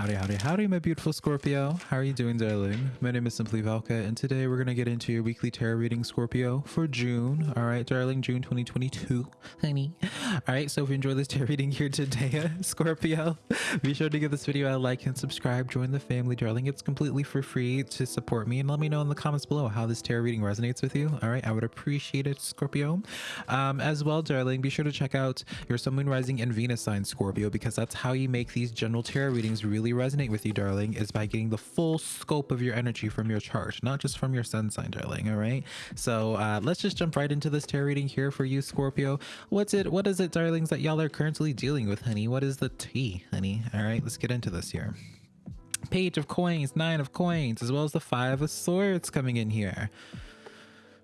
Howdy, howdy, howdy, my beautiful Scorpio. How are you doing, darling? My name is Simply Velka, and today we're going to get into your weekly tarot reading, Scorpio, for June. All right, darling, June 2022, honey. All right, so if you enjoy this tarot reading here today, Scorpio, be sure to give this video a like and subscribe. Join the family, darling. It's completely for free to support me, and let me know in the comments below how this tarot reading resonates with you. All right, I would appreciate it, Scorpio. Um, as well, darling, be sure to check out your Sun, Moon, Rising, and Venus sign, Scorpio, because that's how you make these general tarot readings really really resonate with you, darling, is by getting the full scope of your energy from your chart, not just from your sun sign, darling. All right. So uh, let's just jump right into this tarot reading here for you, Scorpio. What's it? What is it, darlings, that y'all are currently dealing with, honey? What is the tea, honey? All right, let's get into this here. Page of coins, nine of coins, as well as the five of swords coming in here.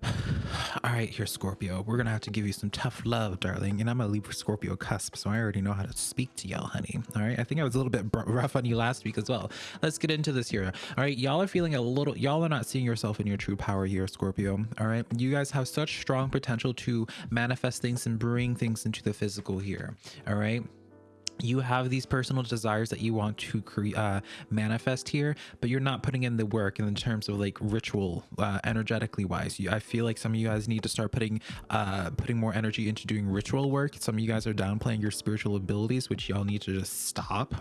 All right, here, Scorpio. We're gonna have to give you some tough love, darling. And I'm a Libra Scorpio cusp, so I already know how to speak to y'all, honey. All right. I think I was a little bit rough on you last week as well. Let's get into this here. All right, y'all are feeling a little. Y'all are not seeing yourself in your true power here, Scorpio. All right, you guys have such strong potential to manifest things and bring things into the physical here. All right you have these personal desires that you want to uh, manifest here but you're not putting in the work in terms of like ritual uh, energetically wise. You, i feel like some of you guys need to start putting uh, putting more energy into doing ritual work. Some of you guys are downplaying your spiritual abilities which y'all need to just stop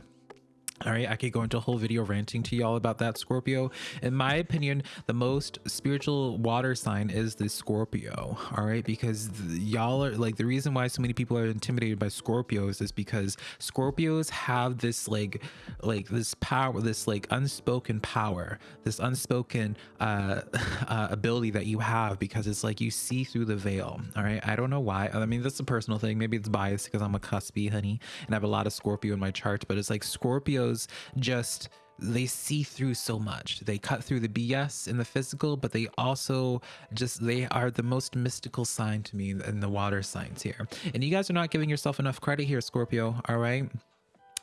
all right, I could go into a whole video ranting to y'all about that Scorpio. In my opinion, the most spiritual water sign is the Scorpio. All right, because y'all are like the reason why so many people are intimidated by Scorpios is because Scorpios have this like like this power, this like unspoken power, this unspoken uh, uh ability that you have because it's like you see through the veil. All right, I don't know why. I mean, that's a personal thing. Maybe it's biased because I'm a cuspy honey and I have a lot of Scorpio in my chart, but it's like Scorpio just they see through so much. They cut through the BS in the physical, but they also just they are the most mystical sign to me in the water signs here. And you guys are not giving yourself enough credit here, Scorpio, all right?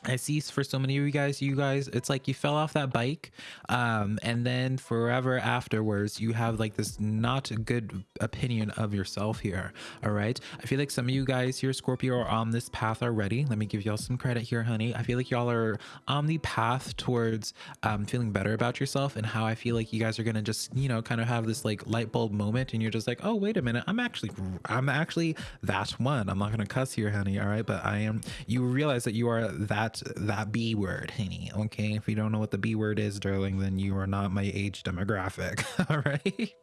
I see for so many of you guys, you guys, it's like you fell off that bike, um, and then forever afterwards, you have like this not good opinion of yourself here. All right. I feel like some of you guys here, Scorpio, are on this path already. Let me give y'all some credit here, honey. I feel like y'all are on the path towards um, feeling better about yourself, and how I feel like you guys are gonna just, you know, kind of have this like light bulb moment, and you're just like, oh, wait a minute, I'm actually, I'm actually that one. I'm not gonna cuss here, honey. All right, but I am. You realize that you are that that B word, honey. Okay. If you don't know what the B word is, darling, then you are not my age demographic. All right.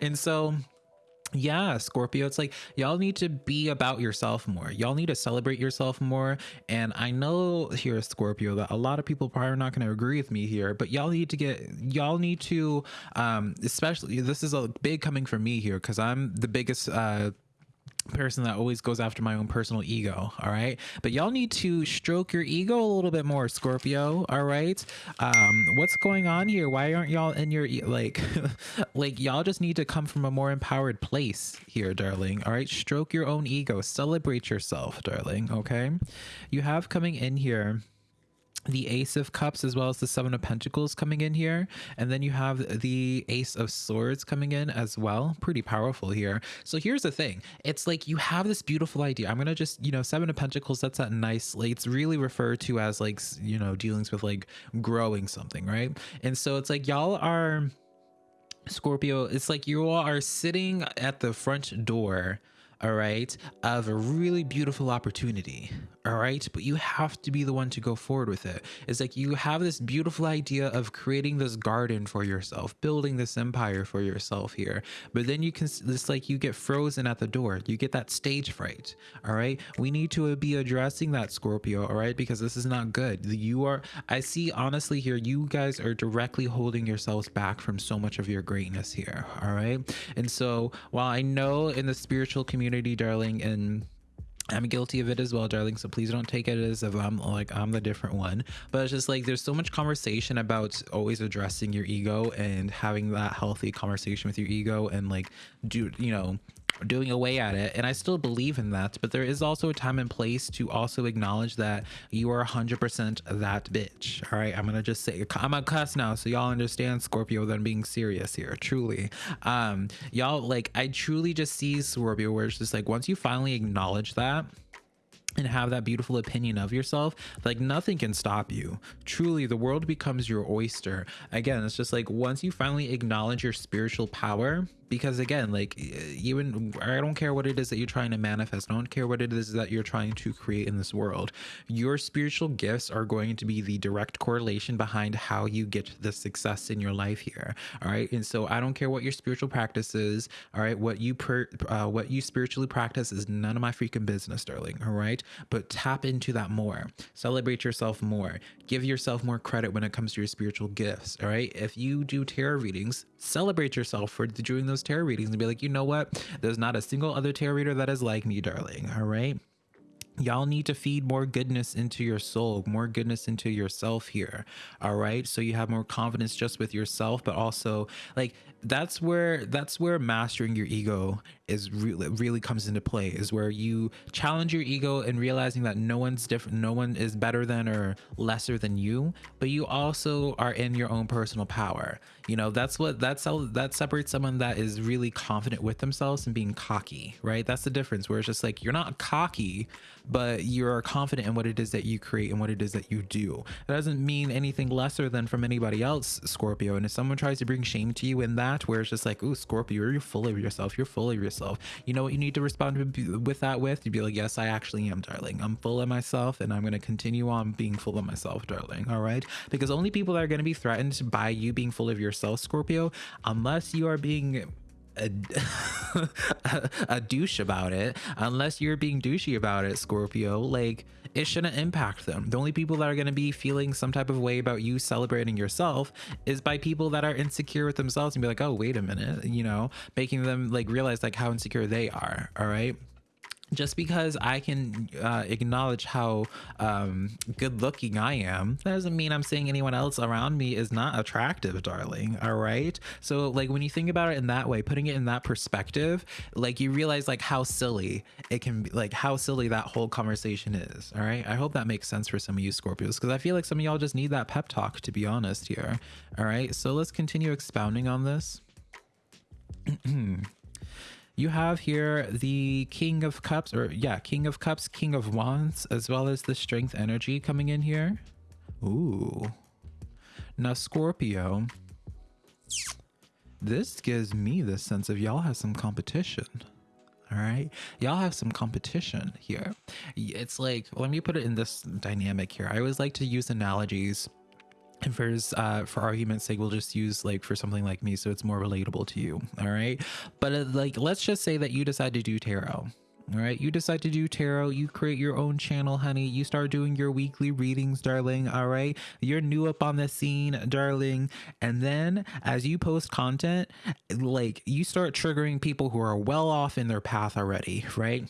And so yeah scorpio it's like y'all need to be about yourself more y'all need to celebrate yourself more and i know here scorpio that a lot of people probably are not going to agree with me here but y'all need to get y'all need to um especially this is a big coming from me here because i'm the biggest uh person that always goes after my own personal ego all right? But y'all need to stroke your ego a little bit more scorpio all right? Um what's going on here? Why aren't y'all in your like like y'all just need to come from a more empowered place here darling all right? Stroke your own ego. Celebrate yourself darling okay? You have coming in here the ace of cups as well as the seven of pentacles coming in here. And then you have the ace of swords coming in as well. Pretty powerful here. So here's the thing. It's like you have this beautiful idea. I'm gonna just you know seven of pentacles that's that nice like it's really referred to as like you know dealings with like growing something right? And so it's like y'all are scorpio it's like you all are sitting at the front door all right, of a really beautiful opportunity, all right? But you have to be the one to go forward with it. It's like you have this beautiful idea of creating this garden for yourself, building this empire for yourself here. But then you can, it's like you get frozen at the door. You get that stage fright, all right? We need to uh, be addressing that, Scorpio, all right? Because this is not good. You are, I see honestly here, you guys are directly holding yourselves back from so much of your greatness here, all right? And so while I know in the spiritual community, community, darling, and I'm guilty of it as well, darling. So please don't take it as if I'm like I'm the different one. But it's just like there's so much conversation about always addressing your ego and having that healthy conversation with your ego and like do you know doing away at it and i still believe in that but there is also a time and place to also acknowledge that you are 100% that bitch all right i'm gonna just say i'm a cuss now so y'all understand scorpio that I'm being serious here truly um y'all like i truly just see scorpio where it's just like once you finally acknowledge that and have that beautiful opinion of yourself, like nothing can stop you. Truly, the world becomes your oyster. Again, it's just like once you finally acknowledge your spiritual power, because again like even i don't care what it is that you're trying to manifest. I don't care what it is that you're trying to create in this world. Your spiritual gifts are going to be the direct correlation behind how you get the success in your life here all right? And so i don't care what your spiritual practice is all right? What you per uh, what you spiritually practice is none of my freaking business darling all right? But tap into that more. Celebrate yourself more. Give yourself more credit when it comes to your spiritual gifts all right? If you do tarot readings celebrate yourself for doing those tarot readings and be like, you know what? There's not a single other tarot reader that is like me, darling. All right y'all need to feed more goodness into your soul more goodness into yourself here all right so you have more confidence just with yourself but also like that's where that's where mastering your ego is really really comes into play is where you challenge your ego and realizing that no one's different no one is better than or lesser than you but you also are in your own personal power. You know that's what that's how that separates someone that is really confident with themselves and being cocky right? That's the difference where it's just like you're not cocky but you're confident in what it is that you create and what it is that you do. That doesn't mean anything lesser than from anybody else scorpio and if someone tries to bring shame to you in that where it's just like oh scorpio you're full of yourself you're full of yourself. You know what you need to respond with that with? You'd be like yes i actually am darling. I'm full of myself and i'm going to continue on being full of myself darling. All right? Because only people that are going to be threatened by you being full of yourself scorpio unless you are being a, a douche about it unless you're being douchey about it scorpio. Like it shouldn't impact them. The only people that are going to be feeling some type of way about you celebrating yourself is by people that are insecure with themselves and be like oh wait a minute you know making them like realize like how insecure they are all right just because I can uh, acknowledge how um, good looking I am, that doesn't mean I'm saying anyone else around me is not attractive, darling. All right. So, like, when you think about it in that way, putting it in that perspective, like, you realize, like, how silly it can be, like, how silly that whole conversation is. All right. I hope that makes sense for some of you Scorpios because I feel like some of y'all just need that pep talk, to be honest, here. All right. So, let's continue expounding on this. you have here the King of Cups, or yeah, King of Cups, King of Wands, as well as the Strength energy coming in here. Ooh. Now, Scorpio, this gives me the sense of y'all have some competition. All right. Y'all have some competition here. It's like, let me put it in this dynamic here. I always like to use analogies and for uh, for argument's sake, we'll just use like for something like me, so it's more relatable to you. All right, but uh, like let's just say that you decide to do tarot. All right, you decide to do tarot, you create your own channel, honey. You start doing your weekly readings, darling. All right, you're new up on the scene, darling. And then as you post content, like you start triggering people who are well off in their path already, right?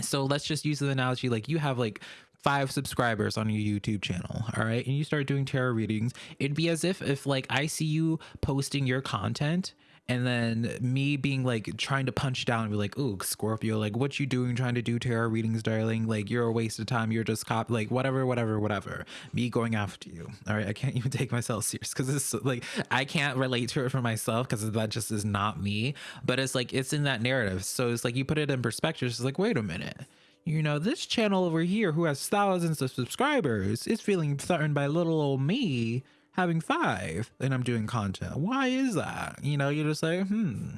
So let's just use the analogy like you have like five subscribers on your YouTube channel, all right, and you start doing tarot readings, it'd be as if if like I see you posting your content and then me being like trying to punch down and be like, "Ooh, Scorpio, like what you doing trying to do tarot readings, darling? Like you're a waste of time. You're just cop like whatever, whatever, whatever." Me going after you. All right, I can't even take myself serious because it's like I can't relate to it for myself because that just is not me. But it's like it's in that narrative, so it's like you put it in perspective. It's like, wait a minute you know, this channel over here who has thousands of subscribers is feeling threatened by little old me having five and I'm doing content. Why is that? You know, you just say, hmm,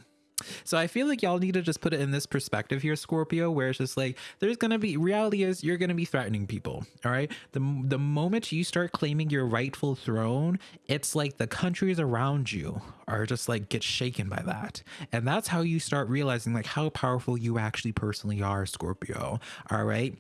so I feel like y'all need to just put it in this perspective here, Scorpio, where it's just like there's gonna be reality is you're gonna be threatening people. All right. The the moment you start claiming your rightful throne, it's like the countries around you are just like get shaken by that. And that's how you start realizing like how powerful you actually personally are, Scorpio. All right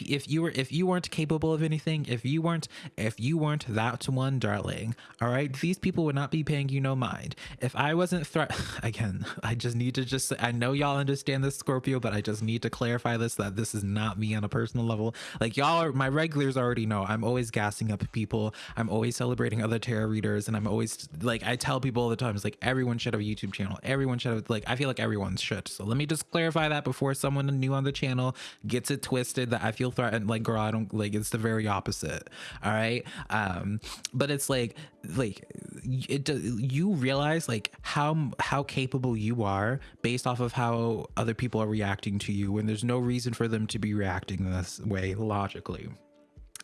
if you were if you weren't capable of anything if you weren't if you weren't that one darling all right these people would not be paying you no mind. If i wasn't threat again i just need to just i know y'all understand this scorpio but i just need to clarify this that this is not me on a personal level. Like y'all are my regulars already know i'm always gassing up people. I'm always celebrating other tarot readers and i'm always like i tell people all the time it's like everyone should have a youtube channel. Everyone should have like i feel like everyone should. So let me just clarify that before someone new on the channel gets it twisted that I feel threatened. Like, girl, I don't like it's the very opposite. All right. Um, but it's like, like it you realize like how how capable you are based off of how other people are reacting to you when there's no reason for them to be reacting this way logically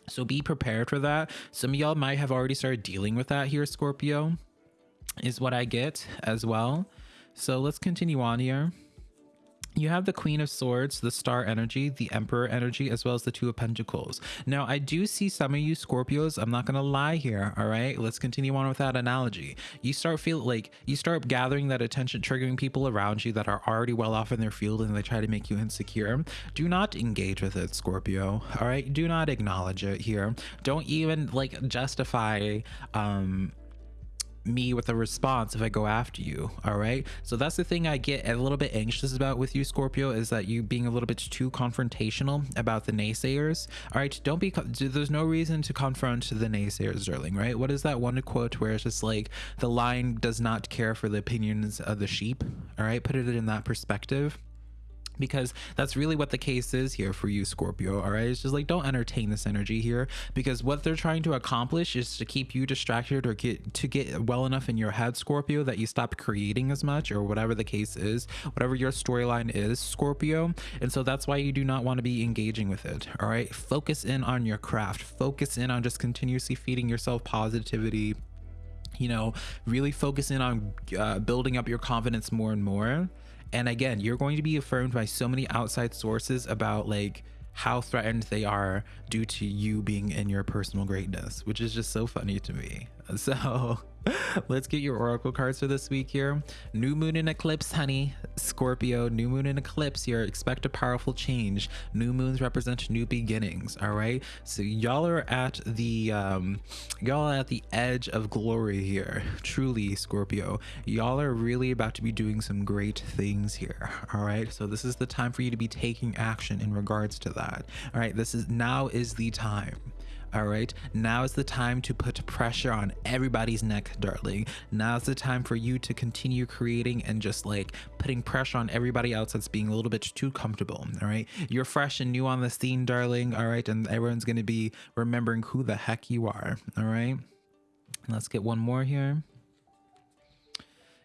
so be prepared for that some of y'all might have already started dealing with that here scorpio is what i get as well so let's continue on here you have the Queen of Swords, the Star energy, the Emperor energy, as well as the Two of Pentacles. Now, I do see some of you Scorpios. I'm not going to lie here. All right. Let's continue on with that analogy. You start feel like you start gathering that attention, triggering people around you that are already well off in their field and they try to make you insecure. Do not engage with it, Scorpio. All right. Do not acknowledge it here. Don't even like justify, um, me with a response if I go after you. All right. So that's the thing I get a little bit anxious about with you, Scorpio, is that you being a little bit too confrontational about the naysayers. All right. Don't be, there's no reason to confront the naysayers, darling, right? What is that one quote where it's just like the lion does not care for the opinions of the sheep? All right. Put it in that perspective because that's really what the case is here for you scorpio all right? It's just like don't entertain this energy here because what they're trying to accomplish is to keep you distracted or get to get well enough in your head scorpio that you stop creating as much or whatever the case is whatever your storyline is scorpio. And so that's why you do not want to be engaging with it all right? Focus in on your craft. Focus in on just continuously feeding yourself positivity. You know really focus in on uh, building up your confidence more and more and again, you're going to be affirmed by so many outside sources about like how threatened they are due to you being in your personal greatness, which is just so funny to me. So let's get your oracle cards for this week here. New moon and eclipse, honey. Scorpio, new moon and eclipse here. Expect a powerful change. New moons represent new beginnings. All right. So y'all are at the um y'all are at the edge of glory here. Truly, Scorpio. Y'all are really about to be doing some great things here. All right. So this is the time for you to be taking action in regards to that. All right. This is now is the time. All right. Now is the time to put pressure on everybody's neck, darling. Now is the time for you to continue creating and just like putting pressure on everybody else that's being a little bit too comfortable. All right. You're fresh and new on the scene, darling. All right. And everyone's to be remembering who the heck you are. All right. Let's get one more here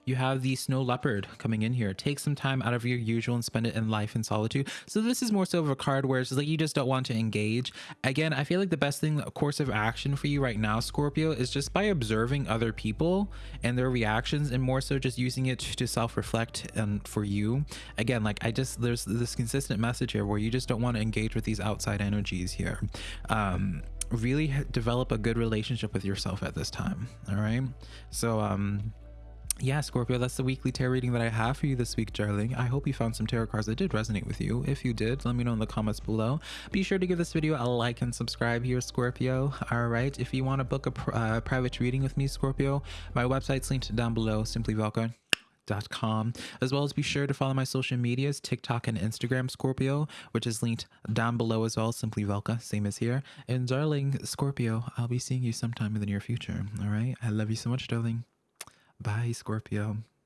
you have the snow leopard coming in here. Take some time out of your usual and spend it in life and solitude. So this is more so of a card where it's like you just don't want to engage. Again, I feel like the best thing, course of action for you right now, Scorpio, is just by observing other people and their reactions and more so just using it to self-reflect and for you. Again, like I just, there's this consistent message here where you just don't want to engage with these outside energies here. Um, really develop a good relationship with yourself at this time. All right. So, um, yeah, Scorpio, that's the weekly tarot reading that I have for you this week, darling. I hope you found some tarot cards that did resonate with you. If you did, let me know in the comments below. Be sure to give this video a like and subscribe here, Scorpio. All right, if you want to book a pr uh, private reading with me, Scorpio, my website's linked down below, simplyvelka.com, as well as be sure to follow my social medias, TikTok and Instagram, Scorpio, which is linked down below as well, Simply Velka, same as here. And darling, Scorpio, I'll be seeing you sometime in the near future. All right, I love you so much, darling. Bye, Scorpio.